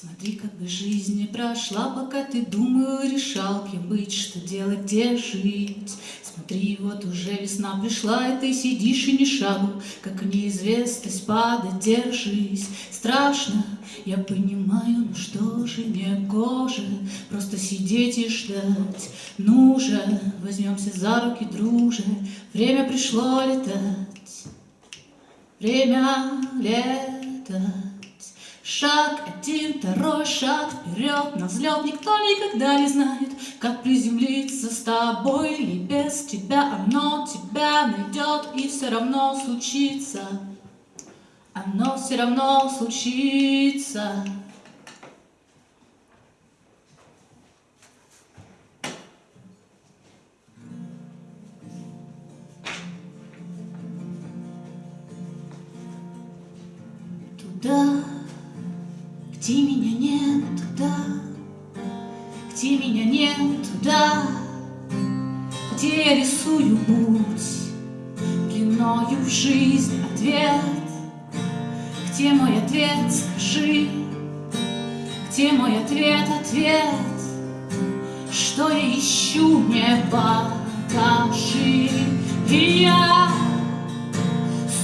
Смотри, как бы жизнь не прошла, пока ты думал, решал, кем быть, что делать, где жить. Смотри, вот уже весна пришла, и ты сидишь и ни шагу, как неизвестность падать, держись. Страшно, я понимаю, ну что же не гоже, просто сидеть и ждать. Ну же, возьмемся за руки, друже, время пришло летать. Время летать. Шаг один, второй шаг вперед, на взлет никто никогда не знает, как приземлиться с тобой или без тебя. Оно тебя найдет и все равно случится. Оно все равно случится. Туда где меня нет туда, где меня нет туда, где я рисую путь длиною в жизнь ответ. Где мой ответ, скажи, где мой ответ, ответ, что я ищу, мне покажи. И я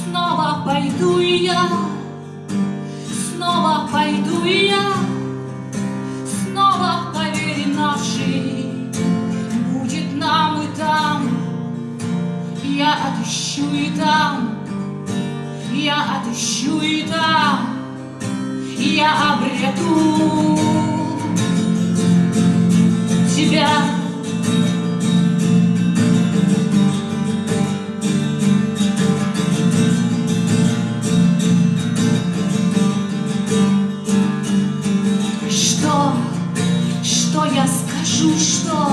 снова пойду, я я отыщу и там, я отыщу и там, я обрету тебя. скажу, что,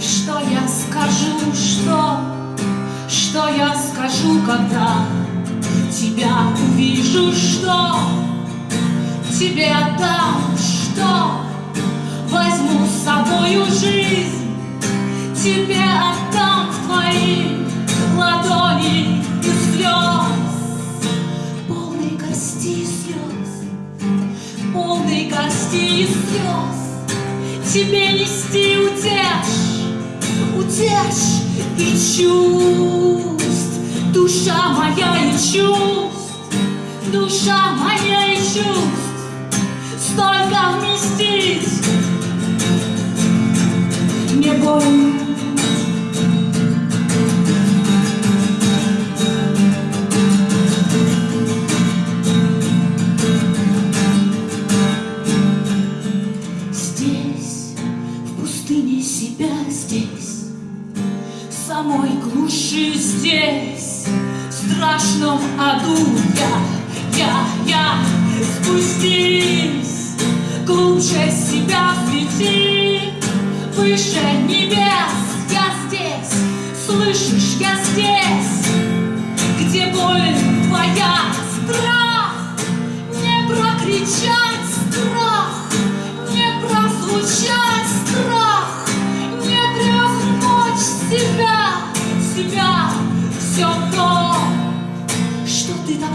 что я скажу, что, что я скажу, когда тебя увижу, что тебе отдам, что возьму с собою жизнь, тебе отдам в твои ладони и слез, полные горсти и слез, полные горсти и слез. Тебе нести утешь, утешь и чувств, душа моя и чувств, душа моя и чувств, столько вместить самой глуши здесь, в страшном аду я, я, я, спустись, глубже себя свети, выше небес, я здесь, слышишь,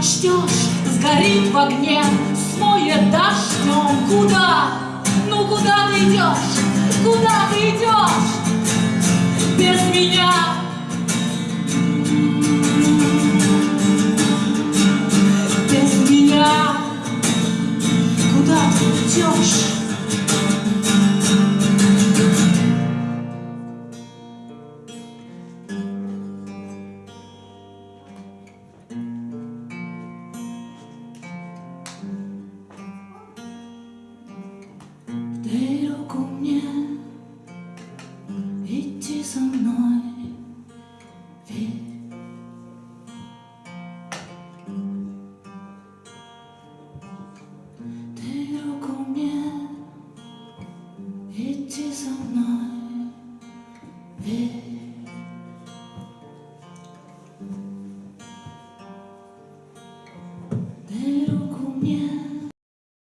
ждешь, сгорит в огне, смоет дождем. Куда? Ну куда ты идешь? Куда ты идешь? Без меня. Без меня. Куда ты идешь? Руку мне, идти со мной, верь. Руку мне, идти со мной, верь.